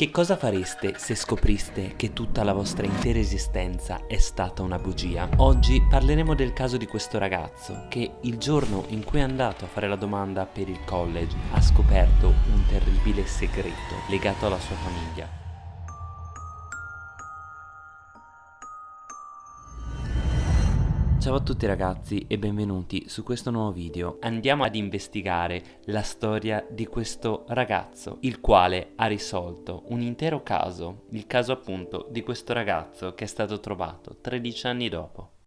Che cosa fareste se scopriste che tutta la vostra intera esistenza è stata una bugia? Oggi parleremo del caso di questo ragazzo che il giorno in cui è andato a fare la domanda per il college ha scoperto un terribile segreto legato alla sua famiglia. Ciao a tutti ragazzi e benvenuti su questo nuovo video. Andiamo ad investigare la storia di questo ragazzo, il quale ha risolto un intero caso, il caso appunto di questo ragazzo che è stato trovato 13 anni dopo.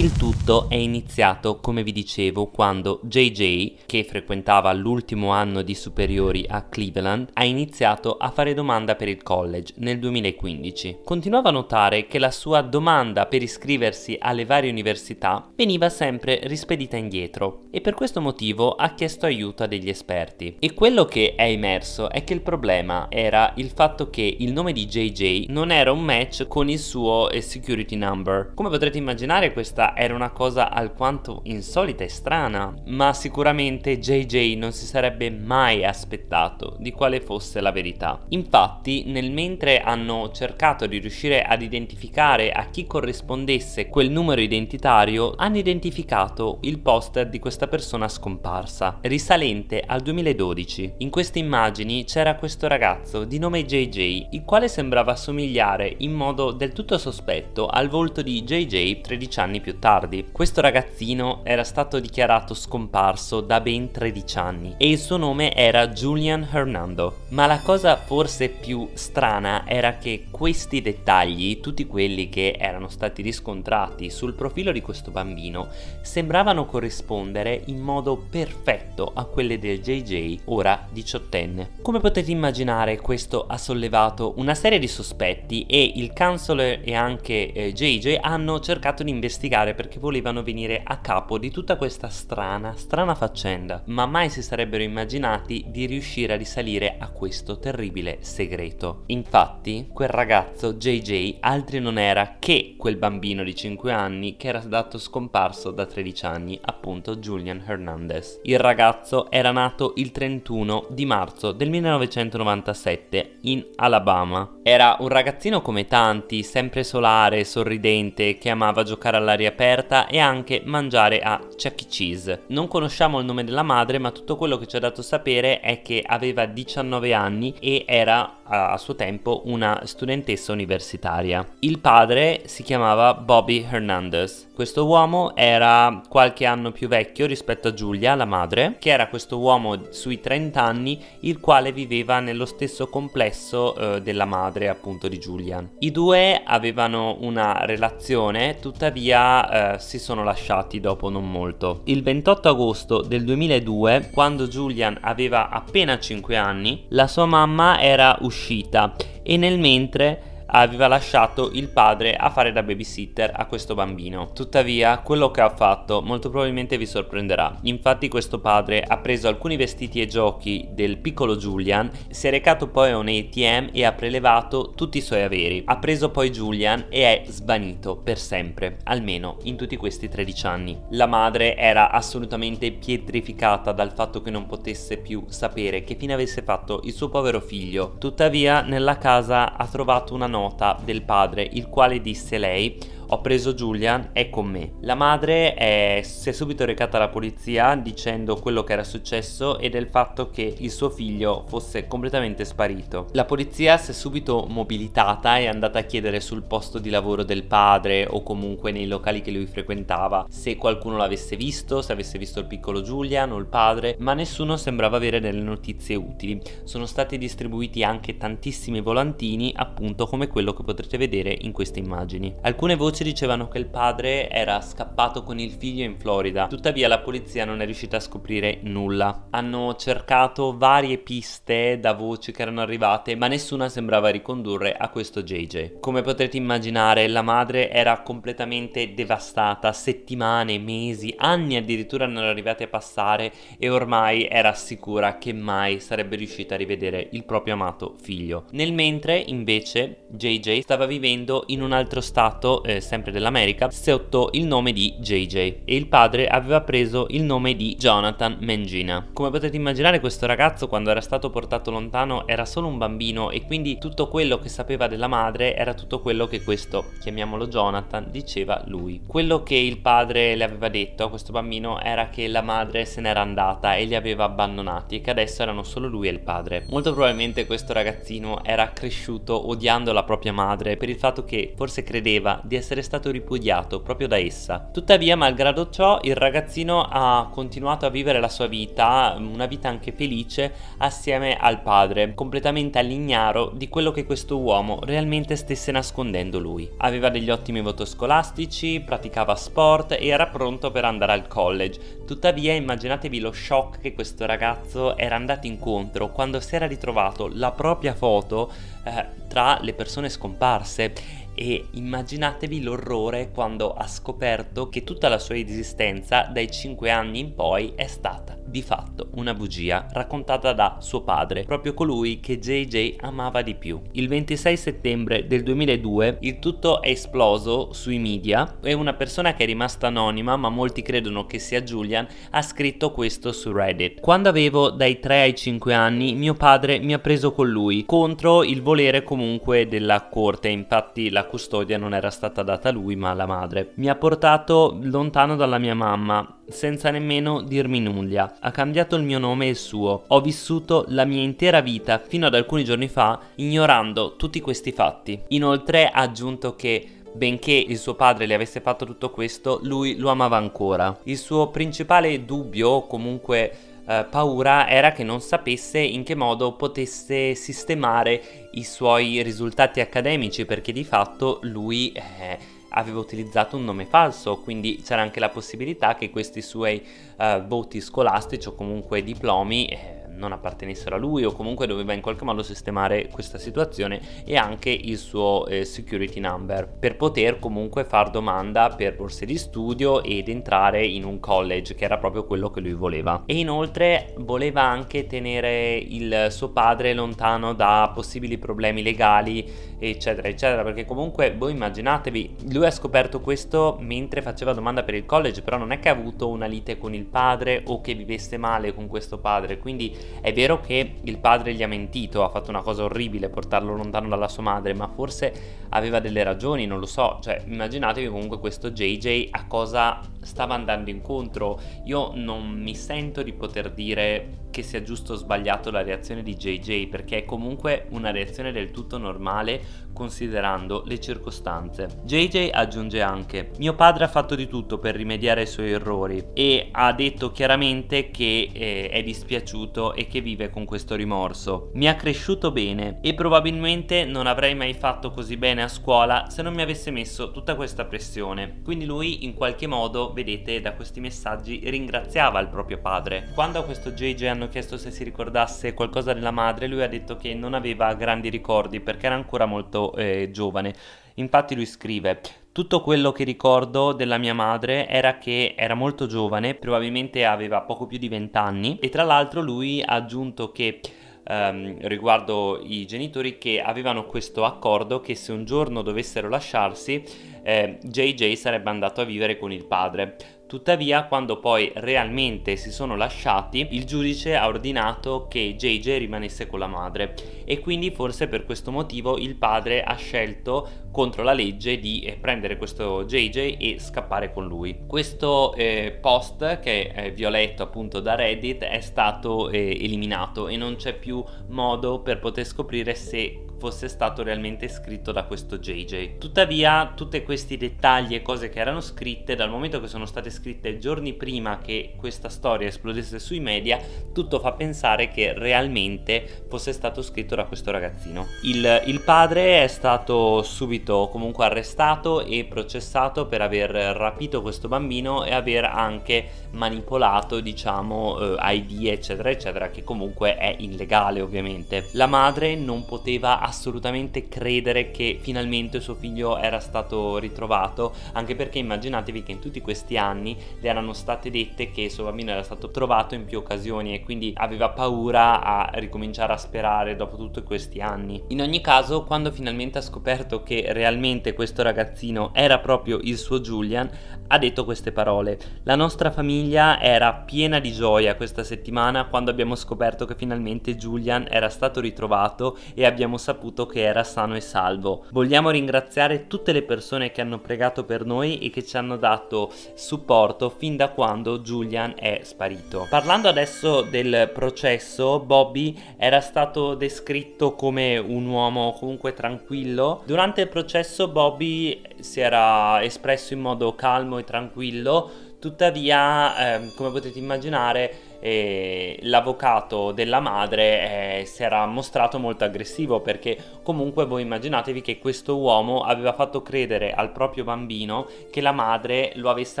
Il tutto è iniziato, come vi dicevo, quando JJ, che frequentava l'ultimo anno di superiori a Cleveland, ha iniziato a fare domanda per il college nel 2015. Continuava a notare che la sua domanda per iscriversi alle varie università veniva sempre rispedita indietro e per questo motivo ha chiesto aiuto a degli esperti. E quello che è emerso è che il problema era il fatto che il nome di JJ non era un match con il suo eh, security number. Come potrete immaginare questa era una cosa alquanto insolita e strana, ma sicuramente JJ non si sarebbe mai aspettato di quale fosse la verità. Infatti, nel mentre hanno cercato di riuscire ad identificare a chi corrispondesse quel numero identitario, hanno identificato il poster di questa persona scomparsa, risalente al 2012. In queste immagini c'era questo ragazzo di nome JJ, il quale sembrava somigliare in modo del tutto sospetto al volto di JJ 13 anni più più tardi. Questo ragazzino era stato dichiarato scomparso da ben 13 anni e il suo nome era Julian Hernando. Ma la cosa forse più strana era che questi dettagli, tutti quelli che erano stati riscontrati sul profilo di questo bambino, sembravano corrispondere in modo perfetto a quelle del JJ, ora diciottenne. Come potete immaginare questo ha sollevato una serie di sospetti e il counselor e anche eh, JJ hanno cercato di investigare spiegare perché volevano venire a capo di tutta questa strana, strana faccenda, ma mai si sarebbero immaginati di riuscire a risalire a questo terribile segreto. Infatti, quel ragazzo JJ altri non era che quel bambino di 5 anni che era dato scomparso da 13 anni, appunto Julian Hernandez. Il ragazzo era nato il 31 di marzo del 1997 in Alabama. Era un ragazzino come tanti, sempre solare, sorridente, che amava giocare all'aria aperta e anche mangiare a Chuck E. Cheese. Non conosciamo il nome della madre ma tutto quello che ci ha dato sapere è che aveva 19 anni e era a suo tempo una studentessa universitaria. Il padre si chiamava Bobby Hernandez. Questo uomo era qualche anno più vecchio rispetto a Giulia, la madre, che era questo uomo sui 30 anni, il quale viveva nello stesso complesso eh, della madre, appunto, di Julian. I due avevano una relazione, tuttavia eh, si sono lasciati dopo non molto. Il 28 agosto del 2002, quando Julian aveva appena 5 anni, la sua mamma era uscita uscita e nel mentre aveva lasciato il padre a fare da babysitter a questo bambino. Tuttavia, quello che ha fatto molto probabilmente vi sorprenderà. Infatti questo padre ha preso alcuni vestiti e giochi del piccolo Julian, si è recato poi a un ATM e ha prelevato tutti i suoi averi. Ha preso poi Julian e è svanito per sempre, almeno in tutti questi 13 anni. La madre era assolutamente pietrificata dal fatto che non potesse più sapere che fine avesse fatto il suo povero figlio. Tuttavia, nella casa ha trovato una nota nota del padre il quale disse lei ho preso Julian, è con me. La madre è, si è subito recata alla polizia dicendo quello che era successo e del fatto che il suo figlio fosse completamente sparito. La polizia si è subito mobilitata e è andata a chiedere sul posto di lavoro del padre o comunque nei locali che lui frequentava se qualcuno l'avesse visto, se avesse visto il piccolo Julian o il padre, ma nessuno sembrava avere delle notizie utili. Sono stati distribuiti anche tantissimi volantini appunto come quello che potrete vedere in queste immagini. Alcune voci voci dicevano che il padre era scappato con il figlio in Florida, tuttavia la polizia non è riuscita a scoprire nulla. Hanno cercato varie piste da voci che erano arrivate, ma nessuna sembrava ricondurre a questo JJ. Come potrete immaginare, la madre era completamente devastata, settimane, mesi, anni addirittura erano arrivati a passare e ormai era sicura che mai sarebbe riuscita a rivedere il proprio amato figlio. Nel mentre, invece, JJ stava vivendo in un altro stato eh, sempre dell'America, sotto il nome di JJ e il padre aveva preso il nome di Jonathan Mangina. Come potete immaginare questo ragazzo quando era stato portato lontano era solo un bambino e quindi tutto quello che sapeva della madre era tutto quello che questo, chiamiamolo Jonathan, diceva lui. Quello che il padre le aveva detto a questo bambino era che la madre se n'era andata e li aveva abbandonati e che adesso erano solo lui e il padre. Molto probabilmente questo ragazzino era cresciuto odiando la propria madre per il fatto che forse credeva di essere stato ripudiato proprio da essa. Tuttavia, malgrado ciò, il ragazzino ha continuato a vivere la sua vita, una vita anche felice, assieme al padre, completamente all'ignaro di quello che questo uomo realmente stesse nascondendo lui. Aveva degli ottimi voti scolastici, praticava sport e era pronto per andare al college. Tuttavia, immaginatevi lo shock che questo ragazzo era andato incontro quando si era ritrovato la propria foto eh, tra le persone scomparse e immaginatevi l'orrore quando ha scoperto che tutta la sua esistenza dai 5 anni in poi è stata di fatto una bugia raccontata da suo padre, proprio colui che JJ amava di più. Il 26 settembre del 2002 il tutto è esploso sui media e una persona che è rimasta anonima, ma molti credono che sia Julian, ha scritto questo su Reddit. Quando avevo dai 3 ai 5 anni, mio padre mi ha preso con lui, contro il volere comunque della corte, infatti la custodia non era stata data a lui ma alla madre. Mi ha portato lontano dalla mia mamma, senza nemmeno dirmi nulla. Ha cambiato il mio nome e il suo. Ho vissuto la mia intera vita fino ad alcuni giorni fa ignorando tutti questi fatti. Inoltre ha aggiunto che Benché il suo padre le avesse fatto tutto questo, lui lo amava ancora. Il suo principale dubbio, o comunque eh, paura, era che non sapesse in che modo potesse sistemare i suoi risultati accademici, perché di fatto lui... Eh, aveva utilizzato un nome falso, quindi c'era anche la possibilità che questi suoi uh, voti scolastici o comunque diplomi eh, non appartenessero a lui o comunque doveva in qualche modo sistemare questa situazione e anche il suo eh, security number per poter comunque far domanda per borse di studio ed entrare in un college che era proprio quello che lui voleva. E inoltre voleva anche tenere il suo padre lontano da possibili problemi legali eccetera eccetera perché comunque voi immaginatevi lui ha scoperto questo mentre faceva domanda per il college però non è che ha avuto una lite con il padre o che vivesse male con questo padre quindi è vero che il padre gli ha mentito, ha fatto una cosa orribile portarlo lontano dalla sua madre, ma forse aveva delle ragioni, non lo so. Cioè, immaginatevi comunque questo JJ a cosa stava andando incontro. Io non mi sento di poter dire che sia giusto o sbagliato la reazione di JJ perché è comunque una reazione del tutto normale considerando le circostanze. JJ aggiunge anche mio padre ha fatto di tutto per rimediare ai suoi errori e ha detto chiaramente che eh, è dispiaciuto e che vive con questo rimorso. Mi ha cresciuto bene e probabilmente non avrei mai fatto così bene a scuola se non mi avesse messo tutta questa pressione. Quindi lui in qualche modo, vedete da questi messaggi, ringraziava il proprio padre. Quando a questo JJ hanno chiesto se si ricordasse qualcosa della madre, lui ha detto che non aveva grandi ricordi perché era ancora molto eh, giovane. Infatti lui scrive tutto quello che ricordo della mia madre era che era molto giovane, probabilmente aveva poco più di 20 anni e tra l'altro lui ha aggiunto che ehm, riguardo i genitori che avevano questo accordo che se un giorno dovessero lasciarsi eh, JJ sarebbe andato a vivere con il padre. Tuttavia, quando poi realmente si sono lasciati, il giudice ha ordinato che JJ rimanesse con la madre e quindi forse per questo motivo il padre ha scelto contro la legge di eh, prendere questo JJ e scappare con lui. Questo eh, post che è violetto appunto da Reddit è stato eh, eliminato e non c'è più modo per poter scoprire se fosse stato realmente scritto da questo JJ. Tuttavia tutti questi dettagli e cose che erano scritte dal momento che sono state scritte giorni prima che questa storia esplodesse sui media tutto fa pensare che realmente fosse stato scritto da questo ragazzino. Il, il padre è stato subito comunque arrestato e processato per aver rapito questo bambino e aver anche manipolato diciamo eh, ID eccetera eccetera che comunque è illegale ovviamente. La madre non poteva assolutamente credere che finalmente suo figlio era stato ritrovato, anche perché immaginatevi che in tutti questi anni le erano state dette che il suo bambino era stato trovato in più occasioni e quindi aveva paura a ricominciare a sperare dopo tutti questi anni. In ogni caso, quando finalmente ha scoperto che realmente questo ragazzino era proprio il suo Julian, ha detto queste parole. La nostra famiglia era piena di gioia questa settimana quando abbiamo scoperto che finalmente Julian era stato ritrovato e abbiamo saputo che era sano e salvo. Vogliamo ringraziare tutte le persone che hanno pregato per noi e che ci hanno dato supporto fin da quando Julian è sparito. Parlando adesso del processo, Bobby era stato descritto come un uomo comunque tranquillo. Durante il processo Bobby si era espresso in modo calmo e tranquillo, tuttavia, eh, come potete immaginare, e l'avvocato della madre eh, si era mostrato molto aggressivo perché comunque voi immaginatevi che questo uomo aveva fatto credere al proprio bambino che la madre lo avesse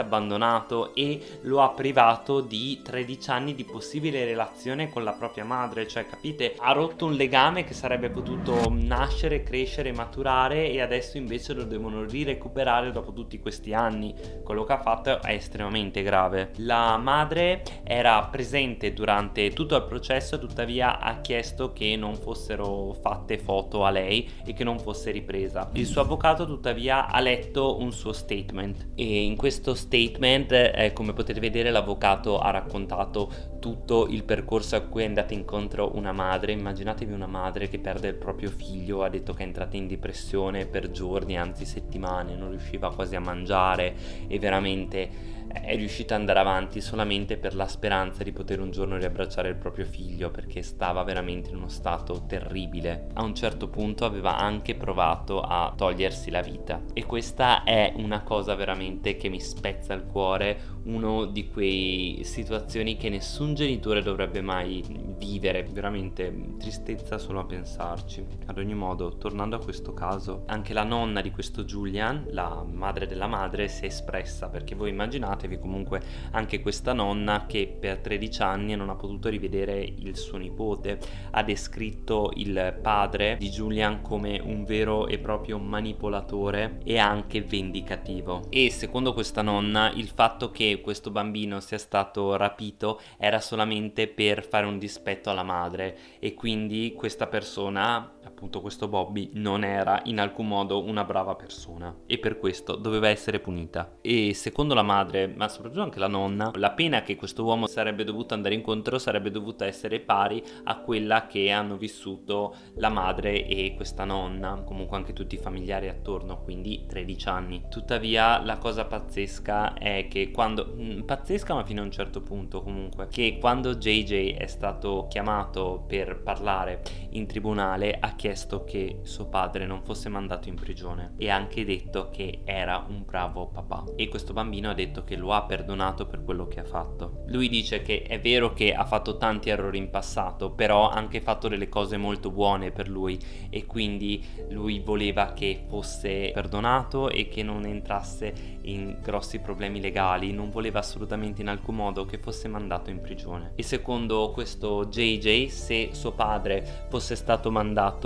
abbandonato e lo ha privato di 13 anni di possibile relazione con la propria madre. Cioè capite? Ha rotto un legame che sarebbe potuto nascere crescere maturare e adesso invece lo devono rirecuperare dopo tutti questi anni. Quello che ha fatto è estremamente grave. La madre era presente presente durante tutto il processo tuttavia ha chiesto che non fossero fatte foto a lei e che non fosse ripresa. Il suo avvocato tuttavia ha letto un suo statement e in questo statement eh, come potete vedere l'avvocato ha raccontato tutto il percorso a cui è andata incontro una madre. Immaginatevi una madre che perde il proprio figlio, ha detto che è entrata in depressione per giorni, anzi settimane, non riusciva quasi a mangiare e veramente è riuscita ad andare avanti solamente per la speranza di poter un giorno riabbracciare il proprio figlio perché stava veramente in uno stato terribile. A un certo punto aveva anche provato a togliersi la vita e questa è una cosa veramente che mi spezza il cuore, uno di quei situazioni che nessun genitore dovrebbe mai vivere, veramente tristezza solo a pensarci. Ad ogni modo, tornando a questo caso, anche la nonna di questo Julian, la madre della madre, si è espressa perché voi immaginate immaginatevi comunque anche questa nonna che per 13 anni non ha potuto rivedere il suo nipote, ha descritto il padre di Julian come un vero e proprio manipolatore e anche vendicativo. E secondo questa nonna il fatto che questo bambino sia stato rapito era solamente per fare un dispetto alla madre e quindi questa persona appunto questo Bobby non era in alcun modo una brava persona e per questo doveva essere punita. E secondo la madre ma soprattutto anche la nonna la pena che questo uomo sarebbe dovuto andare incontro sarebbe dovuta essere pari a quella che hanno vissuto la madre e questa nonna comunque anche tutti i familiari attorno quindi 13 anni. Tuttavia la cosa pazzesca è che quando mm, pazzesca ma fino a un certo punto comunque che quando JJ è stato chiamato per parlare in tribunale ha chiesto che suo padre non fosse mandato in prigione e ha anche detto che era un bravo papà e questo bambino ha detto che lo ha perdonato per quello che ha fatto. Lui dice che è vero che ha fatto tanti errori in passato però ha anche fatto delle cose molto buone per lui e quindi lui voleva che fosse perdonato e che non entrasse in grossi problemi legali, non voleva assolutamente in alcun modo che fosse mandato in prigione. E secondo questo JJ se suo padre fosse stato mandato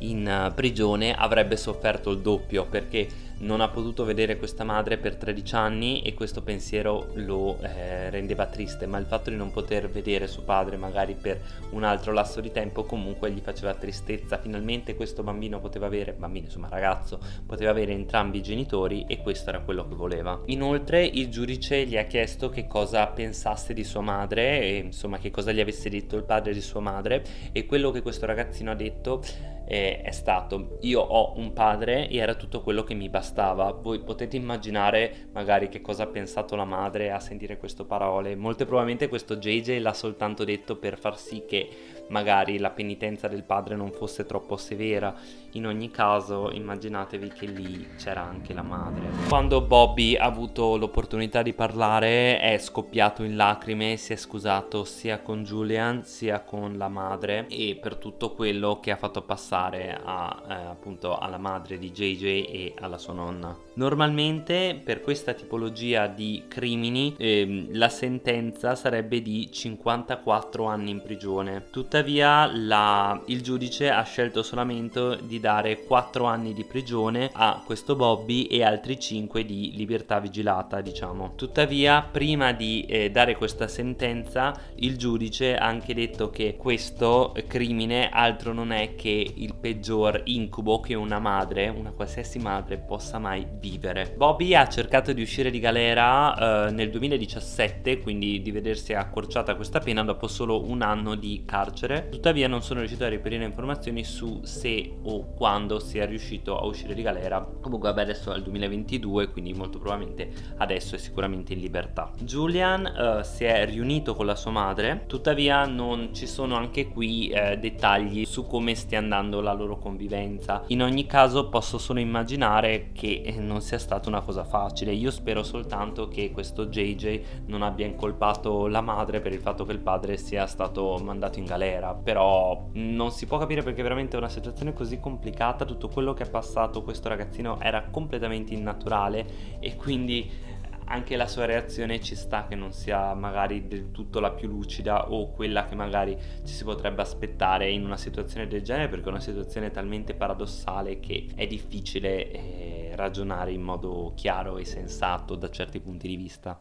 in eh, prigione avrebbe sofferto il doppio perché non ha potuto vedere questa madre per 13 anni e questo pensiero lo eh, rendeva triste ma il fatto di non poter vedere suo padre magari per un altro lasso di tempo comunque gli faceva tristezza. Finalmente questo bambino poteva avere bambino insomma ragazzo poteva avere entrambi i genitori e questo era quello che voleva. Inoltre il giudice gli ha chiesto che cosa pensasse di sua madre e insomma che cosa gli avesse detto il padre di sua madre e quello che questo ragazzino ha detto eh, è stato. Io ho un padre e era tutto quello che mi bastava. Voi potete immaginare magari che cosa ha pensato la madre a sentire queste parole. Molto probabilmente questo JJ l'ha soltanto detto per far sì che magari la penitenza del padre non fosse troppo severa. In ogni caso immaginatevi che lì c'era anche la madre. Quando Bobby ha avuto l'opportunità di parlare è scoppiato in lacrime si è scusato sia con Julian sia con la madre. E per tutto quello che ha fatto passare a, eh, appunto alla madre di JJ e alla sua nonna. Normalmente per questa tipologia di crimini eh, la sentenza sarebbe di 54 anni in prigione, tuttavia Tuttavia la, il giudice ha scelto solamente di dare 4 anni di prigione a questo Bobby e altri 5 di libertà vigilata diciamo. Tuttavia prima di eh, dare questa sentenza il giudice ha anche detto che questo crimine altro non è che il peggior incubo che una madre, una qualsiasi madre possa mai vivere. Bobby ha cercato di uscire di galera eh, nel 2017 quindi di vedersi accorciata questa pena dopo solo un anno di carcere tuttavia non sono riuscito a reperire informazioni su se o quando sia riuscito a uscire di galera. Comunque vabbè adesso è il 2022 quindi molto probabilmente adesso è sicuramente in libertà. Julian eh, si è riunito con la sua madre. Tuttavia non ci sono anche qui eh, dettagli su come stia andando la loro convivenza. In ogni caso posso solo immaginare che eh, non sia stata una cosa facile. Io spero soltanto che questo JJ non abbia incolpato la madre per il fatto che il padre sia stato mandato in galera però non si può capire perché veramente una situazione così complicata tutto quello che è passato questo ragazzino era completamente innaturale e quindi anche la sua reazione ci sta che non sia magari del tutto la più lucida o quella che magari ci si potrebbe aspettare in una situazione del genere perché è una situazione talmente paradossale che è difficile eh, ragionare in modo chiaro e sensato da certi punti di vista.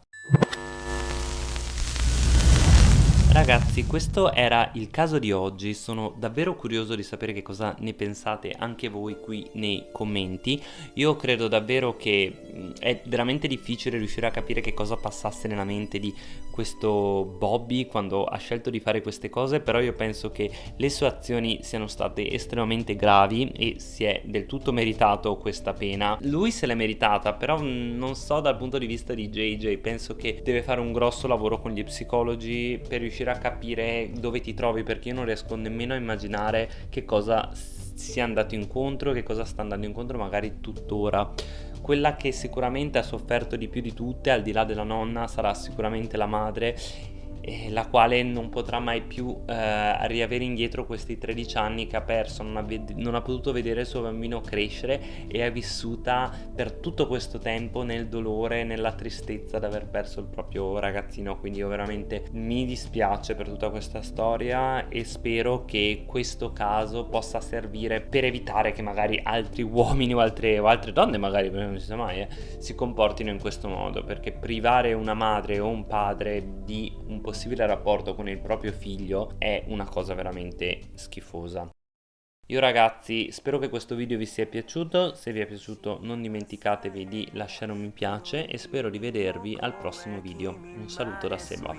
Ragazzi questo era il caso di oggi, sono davvero curioso di sapere che cosa ne pensate anche voi qui nei commenti. Io credo davvero che è veramente difficile riuscire a capire che cosa passasse nella mente di questo Bobby quando ha scelto di fare queste cose Però io penso che le sue azioni siano state estremamente gravi e si è del tutto meritato questa pena. Lui se l'è meritata però non so dal punto di vista di JJ Penso che deve fare un grosso lavoro con gli psicologi per riuscire riuscire a capire dove ti trovi perché io non riesco nemmeno a immaginare che cosa sia andato incontro, che cosa sta andando incontro magari tuttora. Quella che sicuramente ha sofferto di più di tutte, al di là della nonna, sarà sicuramente la madre eh, la quale non potrà mai più eh, riavere indietro questi 13 anni che ha perso, non ha, non ha, potuto vedere il suo bambino crescere e è vissuta per tutto questo tempo nel dolore, nella tristezza di aver perso il proprio ragazzino, quindi io veramente mi dispiace per tutta questa storia e spero che questo caso possa servire per evitare che magari altri uomini o altre, o altre donne magari, non si sa mai, eh, si comportino in questo modo, perché privare una madre o un padre di un possibile possibile rapporto con il proprio figlio è una cosa veramente schifosa. Io ragazzi spero che questo video vi sia piaciuto, se vi è piaciuto non dimenticatevi di lasciare un mi piace e spero di vedervi al prossimo video. Un saluto da Seba.